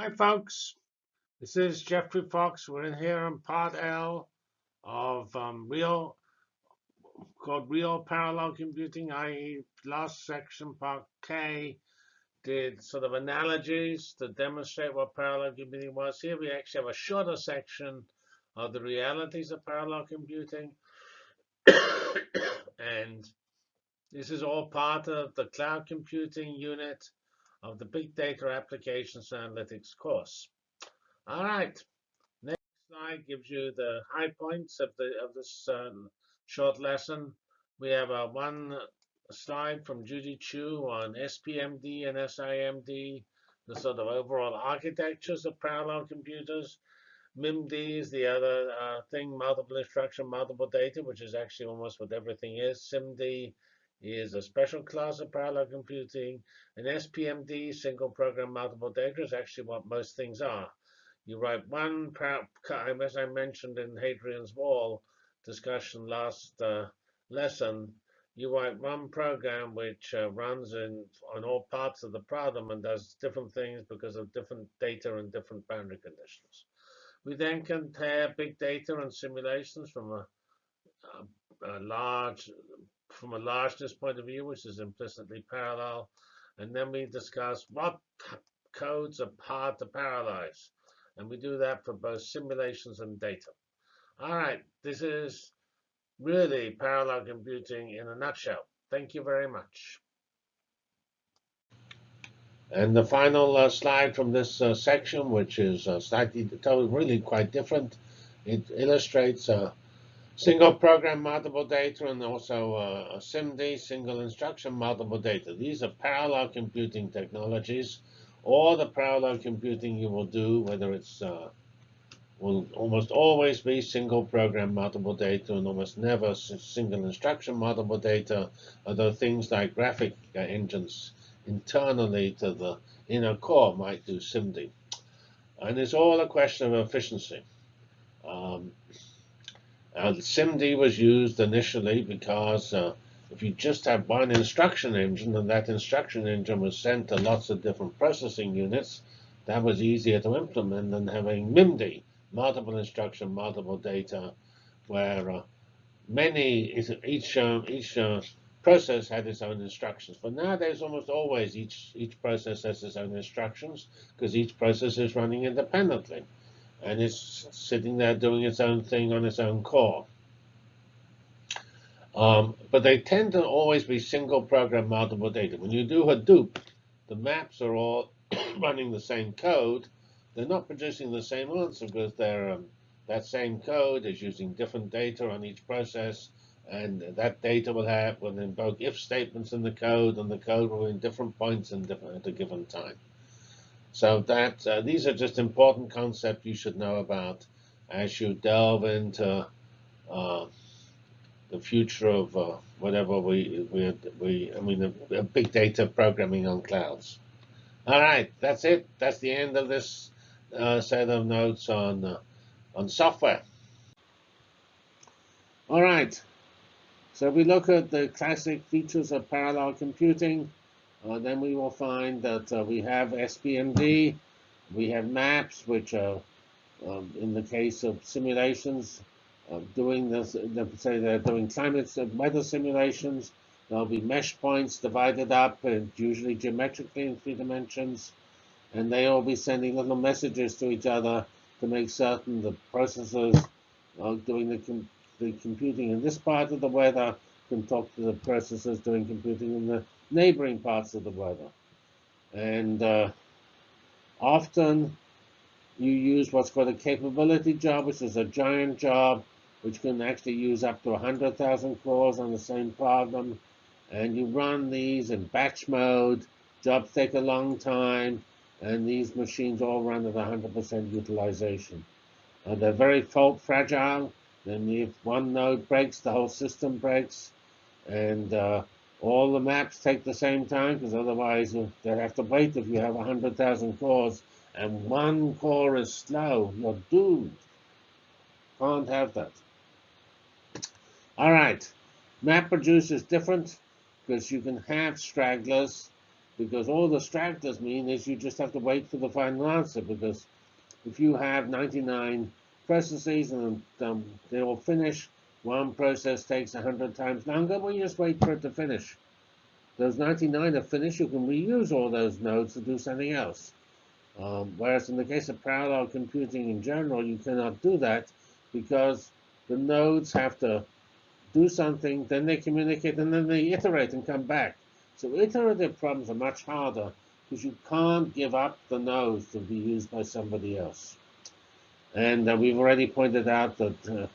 Hi, folks. This is Geoffrey Fox. We're in here on part L of um, real, called real parallel computing, i.e. last section, part K, did sort of analogies to demonstrate what parallel computing was. Here we actually have a shorter section of the realities of parallel computing. and this is all part of the cloud computing unit of the Big Data Applications Analytics course. All right, next slide gives you the high points of the of this uh, short lesson. We have a one slide from Judy Qiu on SPMD and SIMD, the sort of overall architectures of parallel computers. MIMD is the other uh, thing, multiple instruction, multiple data, which is actually almost what everything is. SIMD is a special class of parallel computing. And SPMD, single program multiple data, is actually what most things are. You write one, as I mentioned in Hadrian's Wall discussion last uh, lesson, you write one program which uh, runs in on all parts of the problem and does different things because of different data and different boundary conditions. We then compare big data and simulations from a, a, a large from a largeness point of view, which is implicitly parallel. And then we discuss what codes are hard to parallelize. And we do that for both simulations and data. All right, this is really parallel computing in a nutshell. Thank you very much. And the final uh, slide from this uh, section, which is uh, slightly, really quite different, it illustrates uh, Single program multiple data and also uh, SIMD, single instruction multiple data. These are parallel computing technologies. All the parallel computing you will do, whether it's uh, will almost always be single program multiple data and almost never single instruction multiple data, although things like graphic engines internally to the inner core might do SIMD. And it's all a question of efficiency. Um, uh, SIMD was used initially because uh, if you just have one instruction engine and that instruction engine was sent to lots of different processing units, that was easier to implement than having MIMD, multiple instruction, multiple data, where uh, many, each, uh, each uh, process had its own instructions. But nowadays, almost always each, each process has its own instructions because each process is running independently and it's sitting there doing its own thing on its own core. Um, but they tend to always be single program multiple data. When you do Hadoop, the maps are all running the same code. They're not producing the same answer because they're, um, that same code is using different data on each process. And that data will have will invoke if statements in the code, and the code will be in different points in different, at a given time. So that uh, these are just important concepts you should know about as you delve into uh, the future of uh, whatever we, we, we, I mean, the, big data programming on clouds. All right, that's it. That's the end of this uh, set of notes on, uh, on software. All right, so we look at the classic features of parallel computing. Uh, then we will find that uh, we have SPMD, we have maps, which are, um, in the case of simulations, uh, doing this, say they're doing climate weather simulations, there'll be mesh points divided up, and usually geometrically in three dimensions, and they will be sending little messages to each other to make certain the processors are doing the, com the computing in this part of the weather can talk to the processors doing computing in the neighboring parts of the weather. And uh, often you use what's called a capability job, which is a giant job, which can actually use up to 100,000 cores on the same problem. And you run these in batch mode. Jobs take a long time, and these machines all run at 100% utilization. Uh, they're very fault fragile. Then if one node breaks, the whole system breaks. And uh, all the maps take the same time because otherwise they have to wait if you have 100,000 cores and one core is slow, you're doomed. Can't have that. All right, MapReduce is different because you can have stragglers because all the stragglers mean is you just have to wait for the final answer because if you have 99 processes and um, they all finish, one process takes 100 times longer, well, you just wait for it to finish. Those 99 are finished, you can reuse all those nodes to do something else. Um, whereas in the case of parallel computing in general, you cannot do that because the nodes have to do something, then they communicate, and then they iterate and come back. So iterative problems are much harder because you can't give up the nodes to be used by somebody else. And uh, we've already pointed out that uh,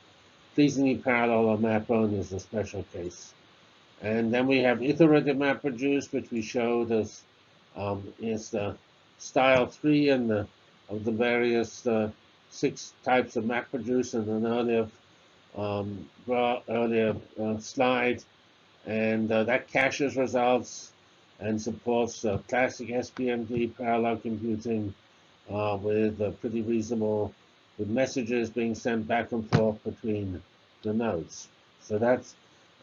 pleasingly parallel or map only is a special case. And then we have iterative MapReduce, which we showed as um, is the style three in the of the various uh, six types of MapReduce in an earlier um, earlier uh, slide, and uh, that caches results and supports uh, classic SPMD parallel computing uh, with pretty reasonable with messages being sent back and forth between the nodes. So that's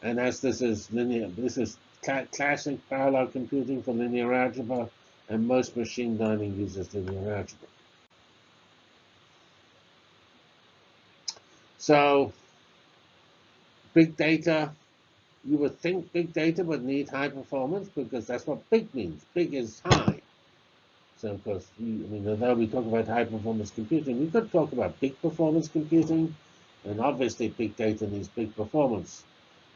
and as this is linear, this is classic parallel computing for linear algebra, and most machine learning uses linear algebra. So big data, you would think big data would need high performance because that's what big means. Big is high. So of course, I mean, although we talk about high performance computing, we could talk about big performance computing, and obviously big data needs big performance.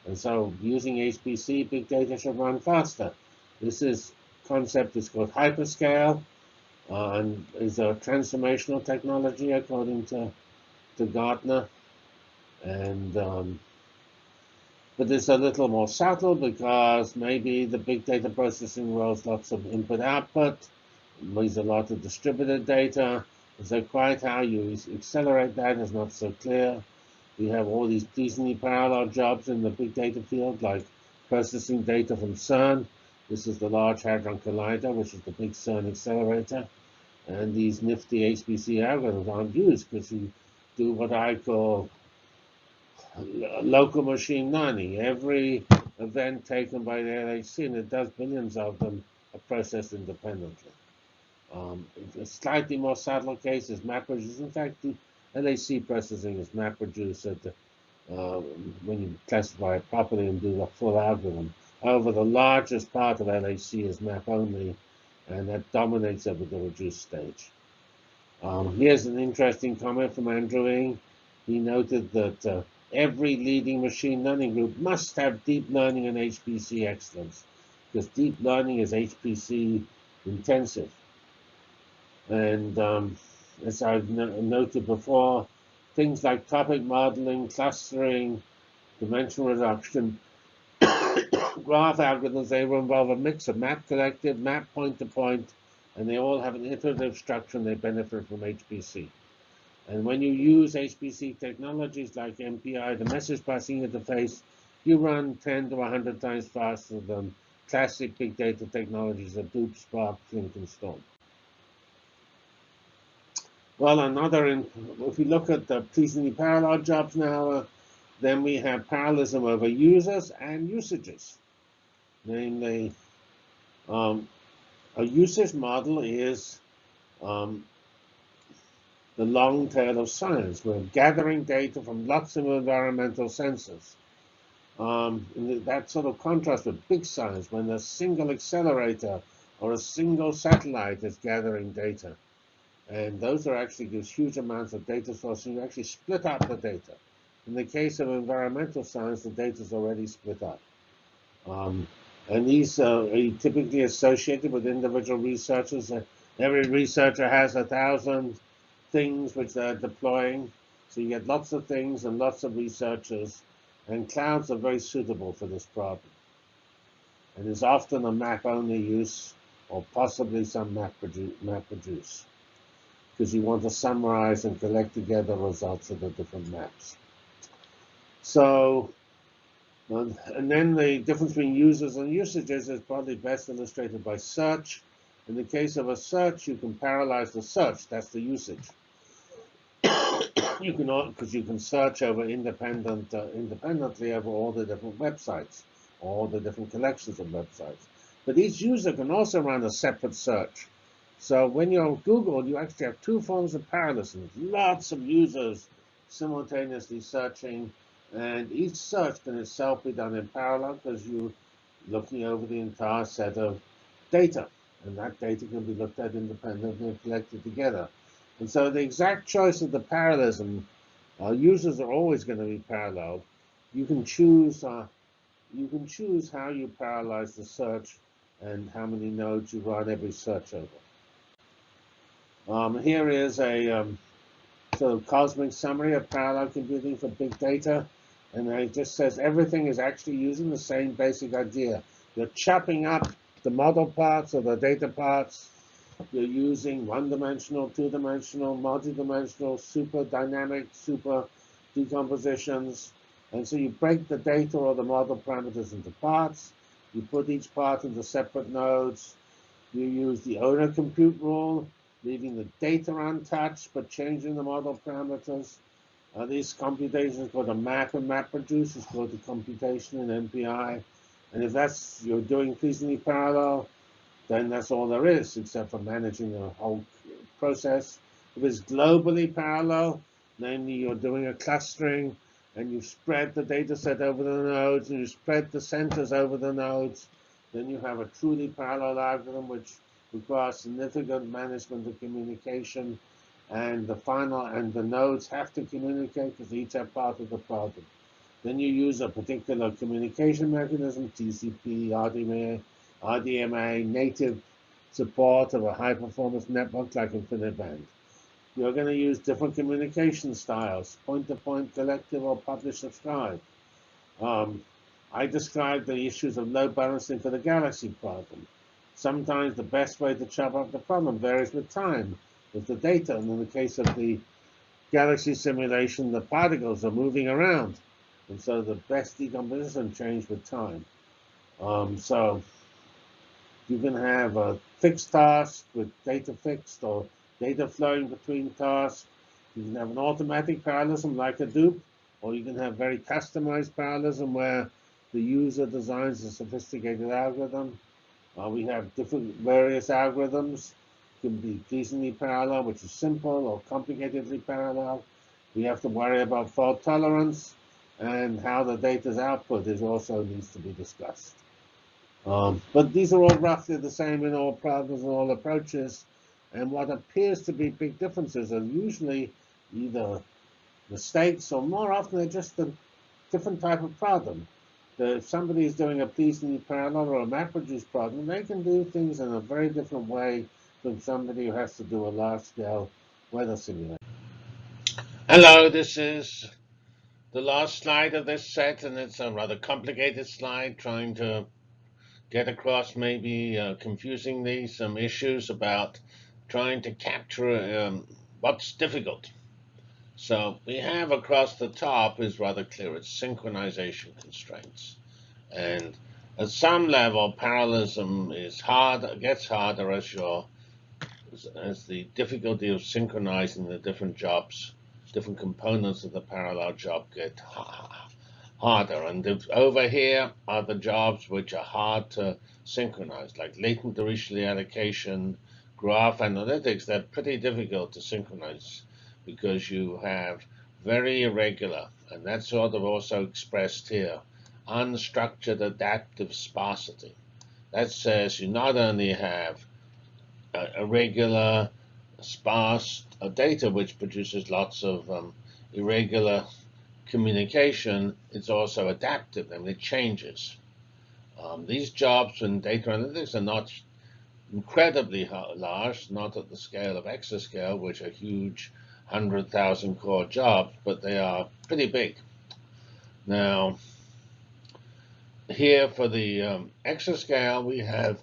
And so using HPC, big data should run faster. This is concept is called hyperscale, uh, and is a transformational technology according to, to Gartner. And um, but it's a little more subtle because maybe the big data processing rolls lots of input output, needs a lot of distributed data. So quite how you accelerate that is not so clear. We have all these decently parallel jobs in the big data field, like processing data from CERN. This is the Large Hadron Collider, which is the big CERN accelerator. And these nifty HPC algorithms aren't used because you do what I call local machine learning. Every event taken by the LHC, and it does billions of them, are processed independently. Um, a slightly more subtle case is MapReduce. In fact, the LHC processing is MapReduce at the, uh, when you classify it properly and do the full algorithm. However, the largest part of LHC is map only, and that dominates over the reduced stage. Um, here's an interesting comment from Andrew Ng. He noted that uh, every leading machine learning group must have deep learning and HPC excellence because deep learning is HPC intensive. And um, as I've noted before, things like topic modeling, clustering, dimensional reduction, graph algorithms, they will involve a mix of map collective, map point-to-point, -point, and they all have an iterative structure and they benefit from HPC. And when you use HPC technologies like MPI, the message passing interface, you run 10 to 100 times faster than classic big data technologies of Hadoop, Spark, Flink, and Storm. Well, another, in, if we look at the pleasingly parallel jobs now, uh, then we have parallelism over users and usages. Namely, um, a usage model is um, the long tail of science. We're gathering data from lots of environmental sensors. Um, that sort of contrasts with big science when a single accelerator or a single satellite is gathering data. And those are actually gives huge amounts of data sources. You actually split up the data. In the case of environmental science, the data is already split up. Um, and these are typically associated with individual researchers. Every researcher has a thousand things which they're deploying. So you get lots of things and lots of researchers. And clouds are very suitable for this problem. And there's often a map-only use or possibly some map, MapReduce because you want to summarize and collect together results of the different maps. So, and then the difference between users and usages is probably best illustrated by search. In the case of a search, you can parallelize the search. That's the usage. you can because you can search over independent uh, independently over all the different websites, all the different collections of websites. But each user can also run a separate search. So when you're on Google, you actually have two forms of parallelism. Lots of users simultaneously searching, and each search can itself be done in parallel because you're looking over the entire set of data. And that data can be looked at independently and collected together. And so the exact choice of the parallelism, uh, users are always going to be parallel. You can choose uh, you can choose how you parallelize the search and how many nodes you run every search over. Um, here is a um, sort of cosmic summary of parallel computing for big data. And it just says everything is actually using the same basic idea. You're chopping up the model parts or the data parts. You're using one-dimensional, two-dimensional, multi-dimensional, super dynamic, super decompositions. And so you break the data or the model parameters into parts. You put each part into separate nodes. You use the owner compute rule leaving the data untouched, but changing the model parameters. Uh, these computations go to map and MapReduce is go to computation in MPI. And if that's you're doing increasingly parallel, then that's all there is, except for managing the whole process. If it's globally parallel, namely you're doing a clustering and you spread the data set over the nodes and you spread the centers over the nodes, then you have a truly parallel algorithm which requires significant management of communication, and the final and the nodes have to communicate because each are part of the problem. Then you use a particular communication mechanism, TCP, RDMA, RDMA, native support of a high-performance network like InfiniBand. You're going to use different communication styles, point-to-point, -point, collective, or publish-subscribe. Um, I described the issues of load balancing for the galaxy problem. Sometimes the best way to chop up the problem varies with time, with the data. And in the case of the galaxy simulation, the particles are moving around. And so the best decomposition change with time. Um, so you can have a fixed task with data fixed or data flowing between tasks. You can have an automatic parallelism like Hadoop, or you can have very customized parallelism where the user designs a sophisticated algorithm. Uh, we have different various algorithms. It can be pleasingly parallel, which is simple, or complicatedly parallel. We have to worry about fault tolerance, and how the data's output is also needs to be discussed. Um, but these are all roughly the same in all problems and all approaches. And what appears to be big differences are usually either mistakes or more often they're just a different type of problem that if somebody is doing a pleasingly parallel or a MapReduce problem, they can do things in a very different way than somebody who has to do a large-scale weather simulation. Hello, this is the last slide of this set, and it's a rather complicated slide trying to get across maybe uh, confusingly some issues about trying to capture um, what's difficult. So we have across the top is rather clear. It's synchronization constraints. And at some level, parallelism is hard, gets harder as your as the difficulty of synchronizing the different jobs, different components of the parallel job get harder. And over here are the jobs which are hard to synchronize, like latent Dirichlet allocation, graph analytics. They're pretty difficult to synchronize because you have very irregular, and that's sort of also expressed here, unstructured adaptive sparsity. That says you not only have irregular, sparse uh, data, which produces lots of um, irregular communication, it's also adaptive, I and it changes. Um, these jobs in data analytics are not incredibly large, not at the scale of exascale, which are huge 100,000 core jobs, but they are pretty big. Now, here for the um, exascale, we have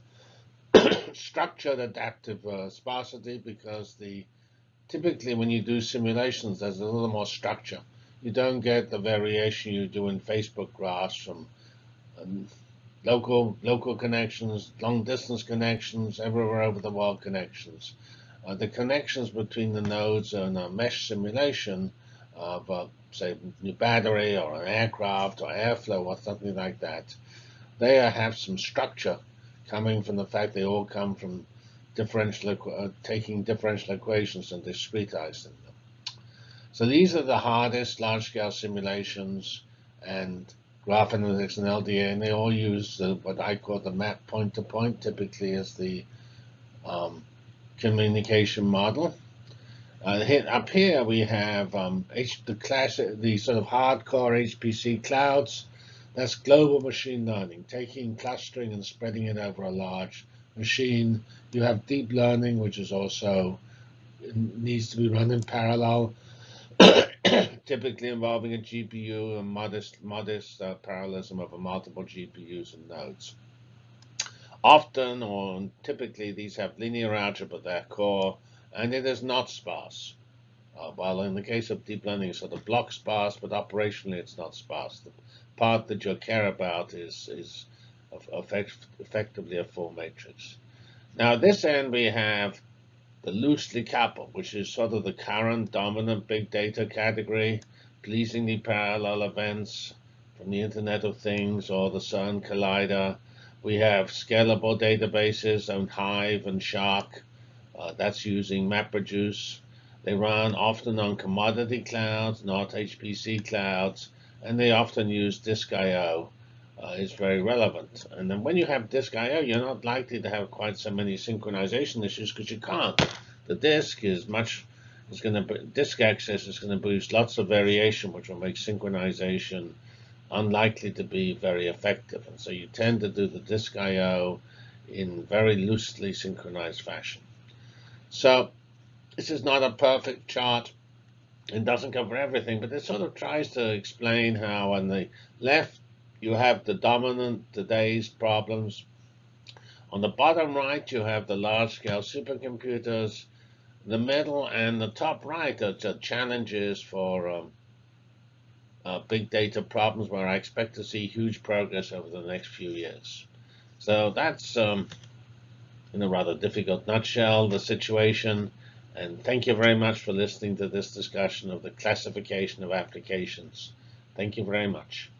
structured adaptive uh, sparsity because the typically when you do simulations, there's a little more structure. You don't get the variation you do in Facebook graphs from um, local local connections, long distance connections, everywhere over the world connections uh, the connections between the nodes in a mesh simulation of, uh, say, a battery or an aircraft or airflow or something like that, they have some structure coming from the fact they all come from differential, uh, taking differential equations and discretizing them. So these are the hardest large-scale simulations and graph analytics and LDA, and they all use the, what I call the map point-to-point, -point, typically as the um, communication model. Uh, here, up here we have um, H, the classic, the sort of hardcore HPC clouds. That's global machine learning, taking clustering and spreading it over a large machine. You have deep learning, which is also needs to be run in parallel, typically involving a GPU and modest modest uh, parallelism of multiple GPUs and nodes. Often, or typically, these have linear algebra at their core, and it is not sparse. Uh, while in the case of deep learning, it's sort of block sparse, but operationally it's not sparse. The part that you care about is, is effect, effectively a full matrix. Now, at this end, we have the loosely coupled, which is sort of the current dominant big data category, pleasingly parallel events from the Internet of Things or the CERN Collider. We have scalable databases and Hive and Shark, uh, that's using MapReduce. They run often on commodity clouds, not HPC clouds, and they often use disk I/O. Uh, is very relevant. And then when you have disk I/O, you're not likely to have quite so many synchronization issues because you can't. The disk is much is going to disk access is going to boost lots of variation, which will make synchronization unlikely to be very effective. And so you tend to do the disk I/O in very loosely synchronized fashion. So this is not a perfect chart. It doesn't cover everything, but it sort of tries to explain how on the left you have the dominant today's problems. On the bottom right, you have the large-scale supercomputers. The middle and the top right are the challenges for um, uh, big data problems where I expect to see huge progress over the next few years. So that's um, in a rather difficult nutshell, the situation. And thank you very much for listening to this discussion of the classification of applications. Thank you very much.